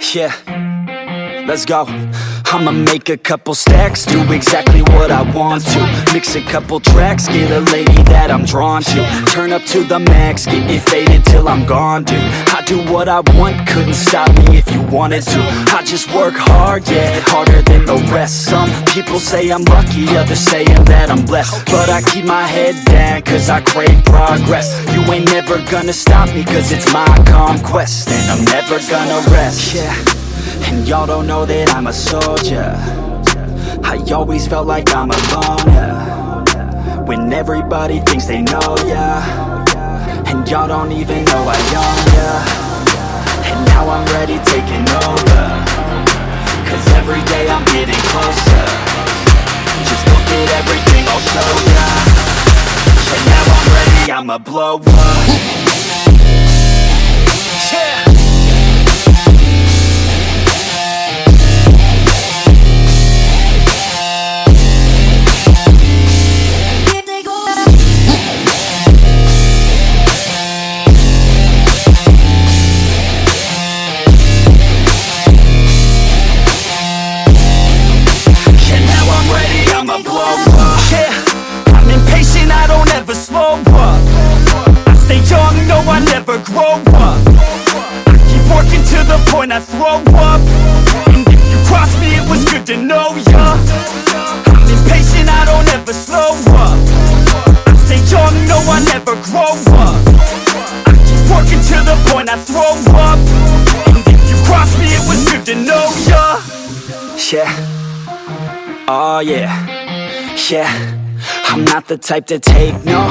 Yeah, let's go. I'ma make a couple stacks, do exactly what I want to. Mix a couple tracks, get a lady that I'm drawn to. Turn up to the max, get me faded till I'm gone, dude. I do what I want, couldn't stop me if you wanted to. I just work hard, yeah, harder than the rest. Some people say I'm lucky, others saying that I'm blessed. But I keep my head down, cause I crave progress. You ain't never gonna stop me, cause it's my conquest. And I'm never gonna rest. Yeah. And y'all don't know that I'm a soldier. I always felt like I'm a loner. When everybody thinks they know ya. And y'all don't even know I own ya. And now I'm ready taking over. Cause every day I'm getting closer. Just look at everything I'll show ya. And now I'm ready, I'ma blow up the point I throw up. And if you cross me, it was good to know ya. I'm impatient, I don't ever slow up. I stay young, no, I never grow up. I keep working to the point I throw up. And if you cross me, it was good to know ya. Yeah. Oh yeah, yeah. I'm not the type to take no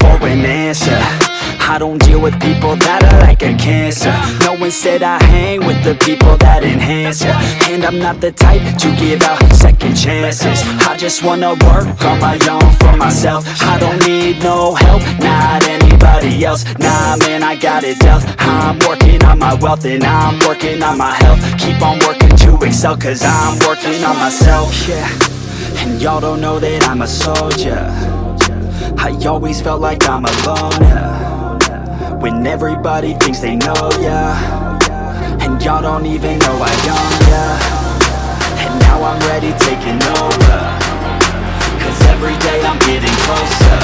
for an answer I don't deal with people that are like a cancer. No, instead I hang with the people that enhance ya. And I'm not the type to give out second chances. I just wanna work on my own for myself. I don't need no help, not anybody else. Nah man, I got it dealt. I'm working on my wealth and I'm working on my health. Keep on working to excel cause I'm working on myself. Yeah, and y'all don't know that I'm a soldier. I always felt like I'm alone, loner When everybody thinks they know ya. And y'all don't even know I own ya. And now I'm ready taking over. Cause every day I'm getting closer.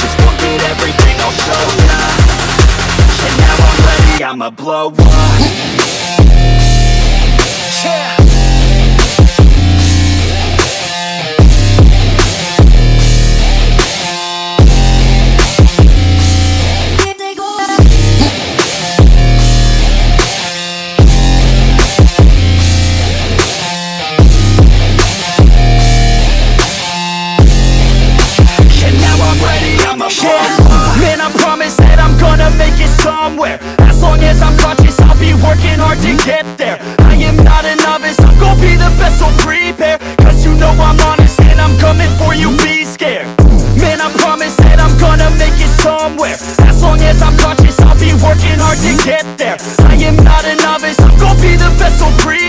Just look at everything I'll show ya. And now I'm ready, I'ma blow up so prepare